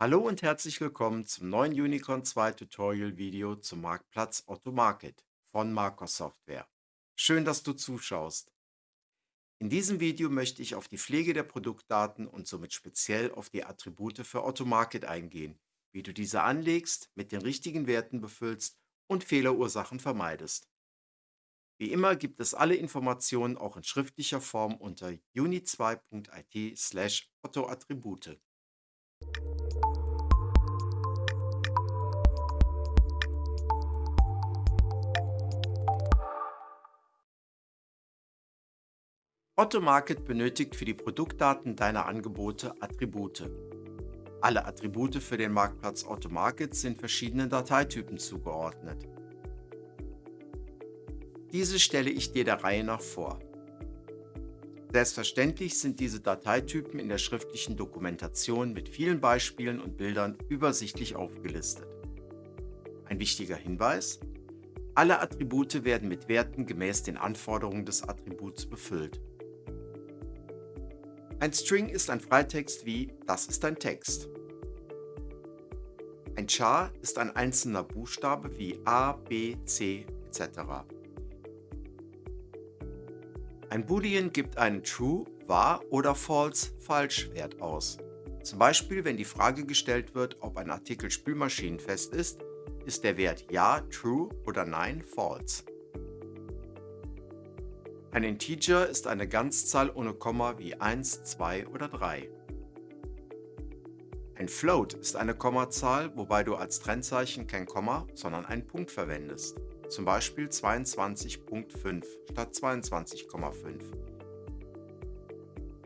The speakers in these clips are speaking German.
Hallo und herzlich willkommen zum neuen Unicorn 2 Tutorial Video zum Marktplatz Otto Market von Marcos Software. Schön, dass du zuschaust. In diesem Video möchte ich auf die Pflege der Produktdaten und somit speziell auf die Attribute für Otto Market eingehen, wie du diese anlegst, mit den richtigen Werten befüllst und Fehlerursachen vermeidest. Wie immer gibt es alle Informationen auch in schriftlicher Form unter uni2.it Otto Market benötigt für die Produktdaten deiner Angebote Attribute. Alle Attribute für den Marktplatz Otto Market sind verschiedenen Dateitypen zugeordnet. Diese stelle ich dir der Reihe nach vor. Selbstverständlich sind diese Dateitypen in der schriftlichen Dokumentation mit vielen Beispielen und Bildern übersichtlich aufgelistet. Ein wichtiger Hinweis, alle Attribute werden mit Werten gemäß den Anforderungen des Attributs befüllt. Ein String ist ein Freitext wie das ist ein Text. Ein Char ist ein einzelner Buchstabe wie A, B, C etc. Ein Boolean gibt einen True, wahr oder False, falsch Wert aus. Zum Beispiel, wenn die Frage gestellt wird, ob ein Artikel spülmaschinenfest ist, ist der Wert Ja, True oder Nein, False. Ein Integer ist eine Ganzzahl ohne Komma wie 1, 2 oder 3. Ein Float ist eine Kommazahl, wobei du als Trennzeichen kein Komma, sondern einen Punkt verwendest. Zum Beispiel 22.5 statt 22,5.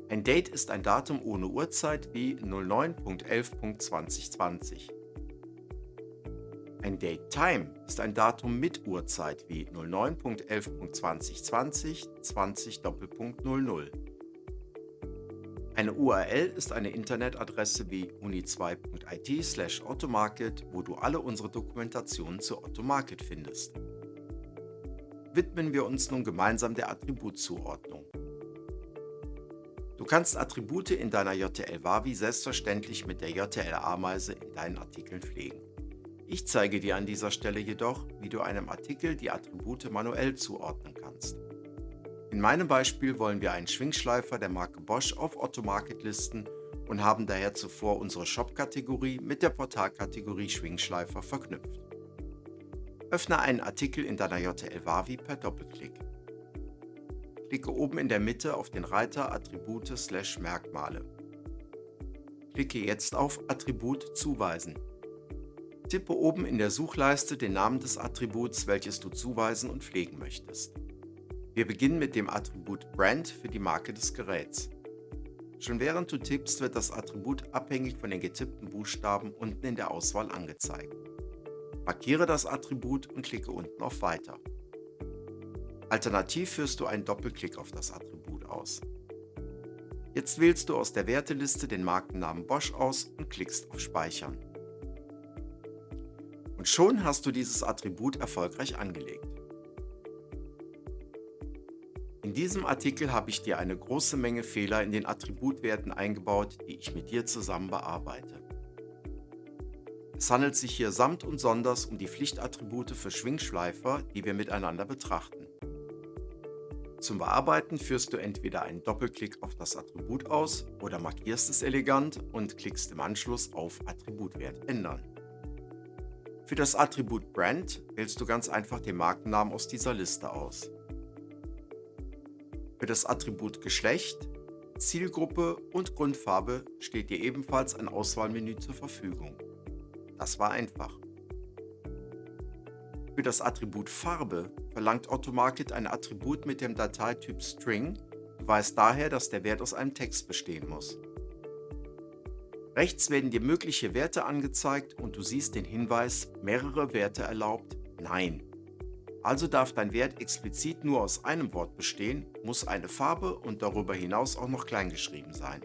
Ein Date ist ein Datum ohne Uhrzeit wie 09.11.2020. Ein Date Time ist ein Datum mit Uhrzeit wie 09.11.2020 20 00. Eine URL ist eine Internetadresse wie uni2.it slash automarket, wo du alle unsere Dokumentationen zu Automarket findest. Widmen wir uns nun gemeinsam der Attributzuordnung. Du kannst Attribute in deiner JTL-Wavi selbstverständlich mit der JTL-Ameise in deinen Artikeln pflegen. Ich zeige dir an dieser Stelle jedoch, wie du einem Artikel die Attribute manuell zuordnen kannst. In meinem Beispiel wollen wir einen Schwingschleifer der Marke Bosch auf Otto Market listen und haben daher zuvor unsere Shop-Kategorie mit der Portalkategorie Schwingschleifer verknüpft. Öffne einen Artikel in deiner JTL Wavi per Doppelklick. Klicke oben in der Mitte auf den Reiter Attribute/Merkmale. Klicke jetzt auf Attribut zuweisen Tippe oben in der Suchleiste den Namen des Attributs, welches du zuweisen und pflegen möchtest. Wir beginnen mit dem Attribut Brand für die Marke des Geräts. Schon während du tippst, wird das Attribut abhängig von den getippten Buchstaben unten in der Auswahl angezeigt. Markiere das Attribut und klicke unten auf Weiter. Alternativ führst du einen Doppelklick auf das Attribut aus. Jetzt wählst du aus der Werteliste den Markennamen Bosch aus und klickst auf Speichern. Und schon hast du dieses Attribut erfolgreich angelegt. In diesem Artikel habe ich dir eine große Menge Fehler in den Attributwerten eingebaut, die ich mit dir zusammen bearbeite. Es handelt sich hier samt und sonders um die Pflichtattribute für Schwingschleifer, die wir miteinander betrachten. Zum Bearbeiten führst du entweder einen Doppelklick auf das Attribut aus oder markierst es elegant und klickst im Anschluss auf Attributwert ändern. Für das Attribut Brand wählst du ganz einfach den Markennamen aus dieser Liste aus. Für das Attribut Geschlecht, Zielgruppe und Grundfarbe steht dir ebenfalls ein Auswahlmenü zur Verfügung. Das war einfach. Für das Attribut Farbe verlangt Automarket ein Attribut mit dem Dateityp String, du weißt daher, dass der Wert aus einem Text bestehen muss. Rechts werden dir mögliche Werte angezeigt und du siehst den Hinweis mehrere Werte erlaubt, Nein. Also darf dein Wert explizit nur aus einem Wort bestehen, muss eine Farbe und darüber hinaus auch noch kleingeschrieben sein.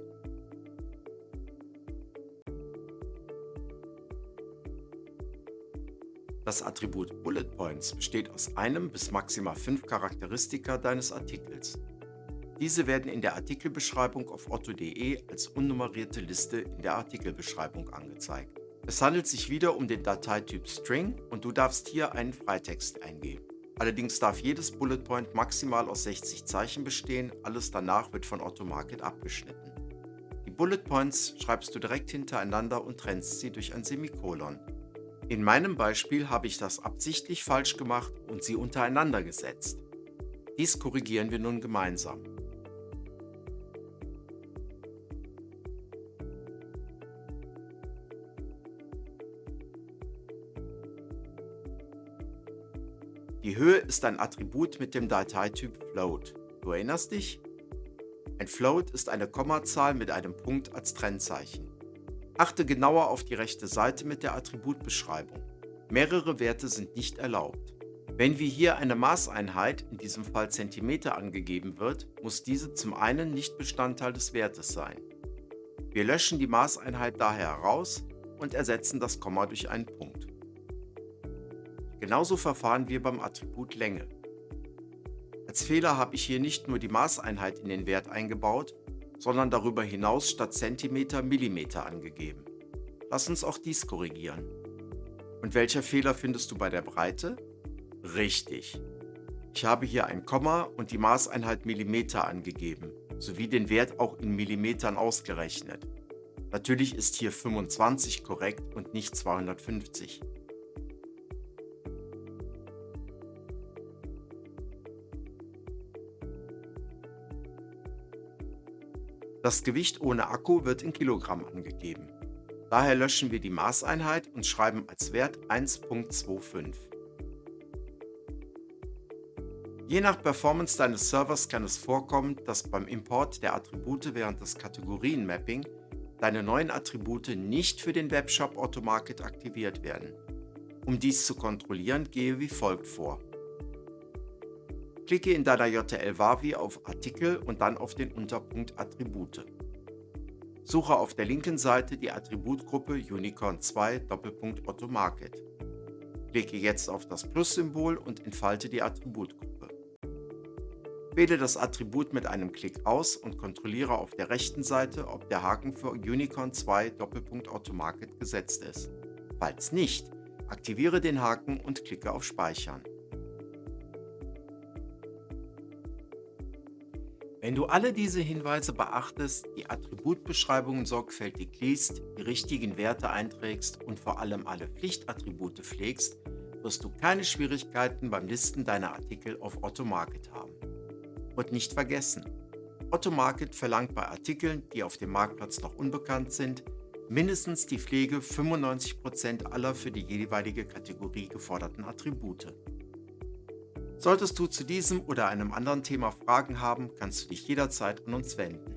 Das Attribut Bullet Points besteht aus einem bis maximal fünf Charakteristika deines Artikels. Diese werden in der Artikelbeschreibung auf otto.de als unnummerierte Liste in der Artikelbeschreibung angezeigt. Es handelt sich wieder um den Dateityp String und du darfst hier einen Freitext eingeben. Allerdings darf jedes Bullet Point maximal aus 60 Zeichen bestehen, alles danach wird von Automarket abgeschnitten. Die Bullet Points schreibst du direkt hintereinander und trennst sie durch ein Semikolon. In meinem Beispiel habe ich das absichtlich falsch gemacht und sie untereinander gesetzt. Dies korrigieren wir nun gemeinsam. Die Höhe ist ein Attribut mit dem Dateityp Float. Du erinnerst dich? Ein Float ist eine Kommazahl mit einem Punkt als Trennzeichen. Achte genauer auf die rechte Seite mit der Attributbeschreibung. Mehrere Werte sind nicht erlaubt. Wenn wie hier eine Maßeinheit, in diesem Fall Zentimeter, angegeben wird, muss diese zum einen nicht Bestandteil des Wertes sein. Wir löschen die Maßeinheit daher heraus und ersetzen das Komma durch einen Punkt. Genauso verfahren wir beim Attribut Länge. Als Fehler habe ich hier nicht nur die Maßeinheit in den Wert eingebaut, sondern darüber hinaus statt Zentimeter Millimeter angegeben. Lass uns auch dies korrigieren. Und welcher Fehler findest du bei der Breite? Richtig. Ich habe hier ein Komma und die Maßeinheit Millimeter angegeben, sowie den Wert auch in Millimetern ausgerechnet. Natürlich ist hier 25 korrekt und nicht 250. Das Gewicht ohne Akku wird in Kilogramm angegeben. Daher löschen wir die Maßeinheit und schreiben als Wert 1.25. Je nach Performance deines Servers kann es vorkommen, dass beim Import der Attribute während des Kategorienmapping deine neuen Attribute nicht für den Webshop Automarket aktiviert werden. Um dies zu kontrollieren, gehe wie folgt vor. Klicke in deiner JTL-Wavi auf Artikel und dann auf den Unterpunkt Attribute. Suche auf der linken Seite die Attributgruppe Unicorn 2 Doppelpunkt Otto Market. Klicke jetzt auf das Plus-Symbol und entfalte die Attributgruppe. Wähle das Attribut mit einem Klick aus und kontrolliere auf der rechten Seite, ob der Haken für Unicorn 2 Doppelpunkt Otto Market gesetzt ist. Falls nicht, aktiviere den Haken und klicke auf Speichern. Wenn du alle diese Hinweise beachtest, die Attributbeschreibungen sorgfältig liest, die richtigen Werte einträgst und vor allem alle Pflichtattribute pflegst, wirst du keine Schwierigkeiten beim Listen deiner Artikel auf Otto Market haben. Und nicht vergessen, Otto Market verlangt bei Artikeln, die auf dem Marktplatz noch unbekannt sind, mindestens die Pflege 95% aller für die jeweilige Kategorie geforderten Attribute. Solltest du zu diesem oder einem anderen Thema Fragen haben, kannst du dich jederzeit an uns wenden.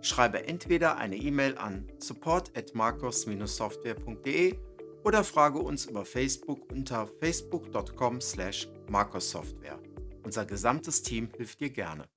Schreibe entweder eine E-Mail an support@marcos-software.de oder frage uns über Facebook unter facebook.com/marcossoftware. Unser gesamtes Team hilft dir gerne.